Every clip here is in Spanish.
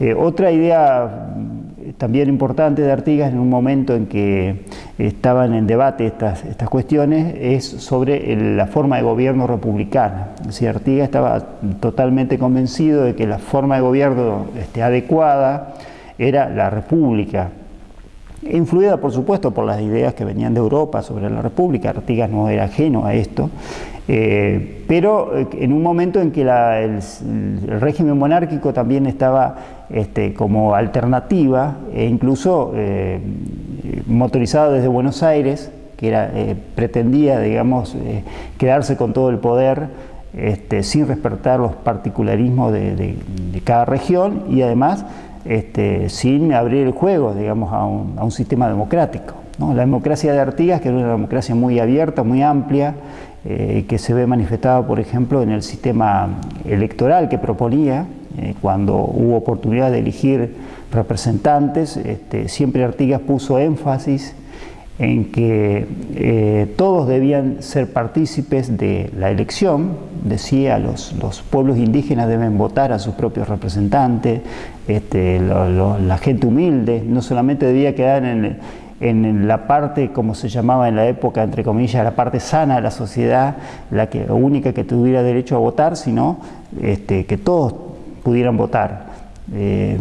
Eh, otra idea también importante de Artigas en un momento en que estaban en debate estas, estas cuestiones es sobre la forma de gobierno republicana. Es Artigas estaba totalmente convencido de que la forma de gobierno este, adecuada era la república, influida por supuesto por las ideas que venían de Europa sobre la república, Artigas no era ajeno a esto, eh, pero eh, en un momento en que el, régimen monárquico también estaba este, como alternativa e incluso eh, motorizado desde Buenos Aires, que pretendía, digamos, quedarse con todo el poder este, sin respetar los particularismos de, cada región y además este, sin abrir el juego, digamos, a un, sistema democrático. La democracia de Artigas, que era una democracia muy abierta, muy amplia, eh, que se ve manifestada, por ejemplo, en el sistema electoral que proponía, eh, cuando hubo oportunidad de elegir representantes, este, siempre Artigas puso énfasis en que eh, todos debían ser partícipes de la elección, decía, los, los pueblos indígenas deben votar a sus propios representantes, este, la gente humilde no solamente debía quedar en, en la parte, como se llamaba en la época, entre comillas, la parte sana de la sociedad, la que, única que tuviera derecho a votar, sino este, que todos pudieran votar. Eh,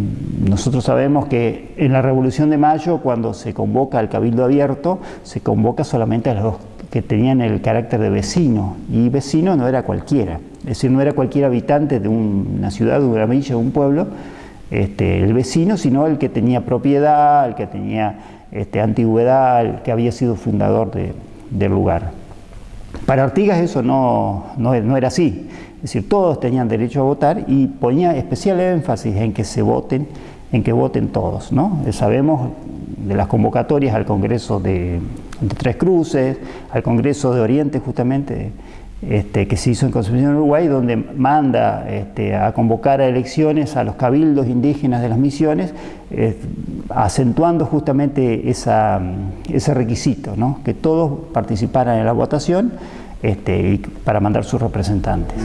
nosotros sabemos que en la Revolución de Mayo, cuando se convoca al Cabildo Abierto, se convoca solamente a los que tenían el carácter de vecino, y vecino no era cualquiera, es decir, no era cualquier habitante de una ciudad, de una villa, de un pueblo, este, el vecino, sino el que tenía propiedad, el que tenía este, antigüedad, que había sido fundador del lugar. Para Artigas eso no, era así, es decir, todos tenían derecho a votar y ponía especial énfasis en que se voten, en que voten todos. ¿no? Sabemos de las convocatorias al Congreso de, Tres Cruces, al Congreso de Oriente justamente, este, que se hizo en Concepción, Uruguay, donde manda este, a convocar a elecciones a los cabildos indígenas de las misiones, eh, acentuando justamente ese requisito, que todos participaran en la votación este, para mandar sus representantes.